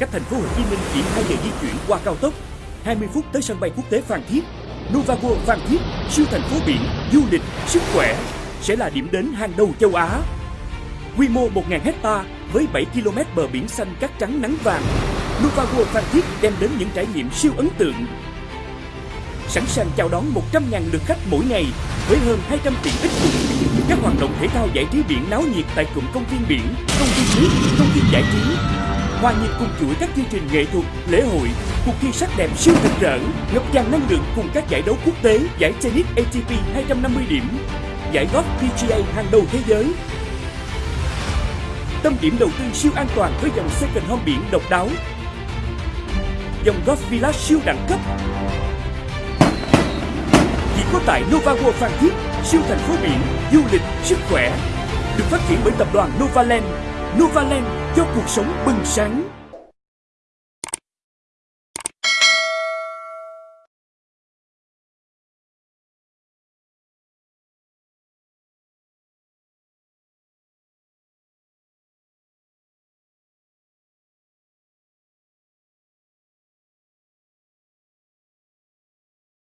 cách thành phố Hồ Chí Minh chỉ 2 giờ di chuyển qua cao tốc, 20 phút tới sân bay quốc tế Phan Thiết. Novago Phan Thiết, siêu thành phố biển, du lịch, sức khỏe sẽ là điểm đến hàng đầu châu Á. Quy mô 1.000 hecta với 7 km bờ biển xanh cát trắng nắng vàng. Novago Phan Thiết đem đến những trải nghiệm siêu ấn tượng. Sẵn sàng chào đón 100.000 lượt khách mỗi ngày với hơn 200 tiện ích cùng các hoạt động thể thao giải trí biển náo nhiệt tại cụm công viên biển, công viên nước, công viên giải trí. Hòa nhịp cùng chuỗi các chương trình nghệ thuật, lễ hội, cuộc thi sắc đẹp siêu rực rỡ, ngập tràn năng lượng cùng các giải đấu quốc tế, giải tennis ATP 250 điểm, giải golf PGA hàng đầu thế giới. Tâm điểm đầu tư siêu an toàn với dòng second home biển độc đáo. Dòng golf villa siêu đẳng cấp. Chỉ có tại Novago Phan Thiết, siêu thành phố biển, du lịch, sức khỏe. Được phát triển bởi tập đoàn Novaland. Novaland cho cuộc sống bừng sáng.